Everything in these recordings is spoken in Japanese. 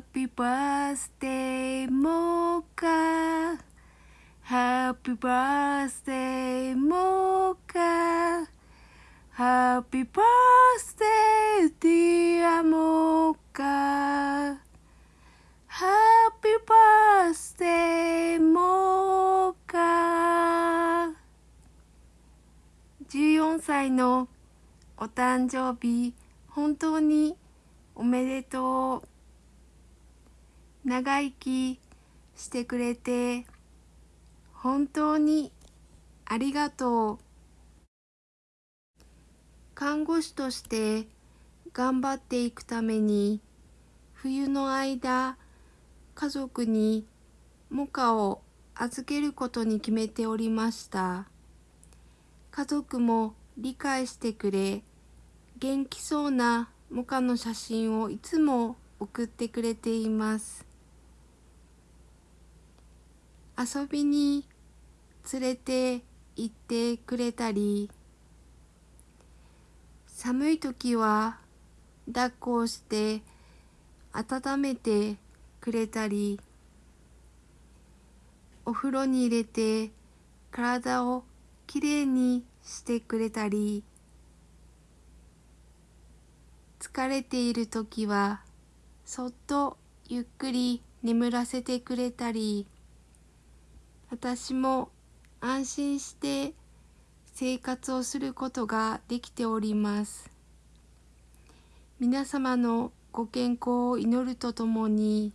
Happy birthday モカ Happy birthday モカ Happy birthday dear モカ Happy birthday モカ14歳のお誕生日本当におめでとう長生きしてくれて本当にありがとう。看護師として頑張っていくために冬の間家族にモカを預けることに決めておりました。家族も理解してくれ元気そうなモカの写真をいつも送ってくれています。遊びに連れて行ってくれたり寒い時は抱っこをして温めてくれたりお風呂に入れて体をきれいにしてくれたり疲れている時はそっとゆっくり眠らせてくれたり。私も安心して生活をすることができております。皆様のご健康を祈るとともに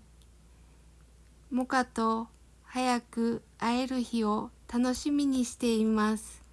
モカと早く会える日を楽しみにしています。